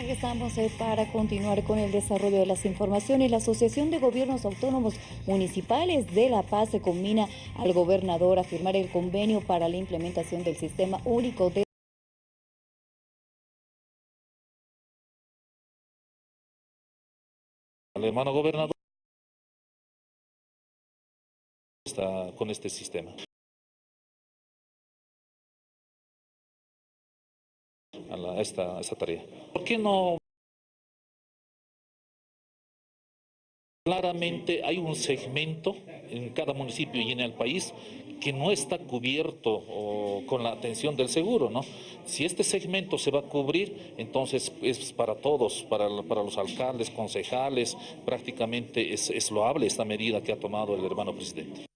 Regresamos eh, para continuar con el desarrollo de las informaciones. La Asociación de Gobiernos Autónomos Municipales de La Paz se combina al gobernador a firmar el convenio para la implementación del sistema único de El hermano gobernador está con este sistema. Esta, esta tarea. ¿Por qué no? Claramente hay un segmento en cada municipio y en el país que no está cubierto con la atención del seguro, ¿no? Si este segmento se va a cubrir, entonces es para todos, para, para los alcaldes, concejales, prácticamente es, es loable esta medida que ha tomado el hermano presidente.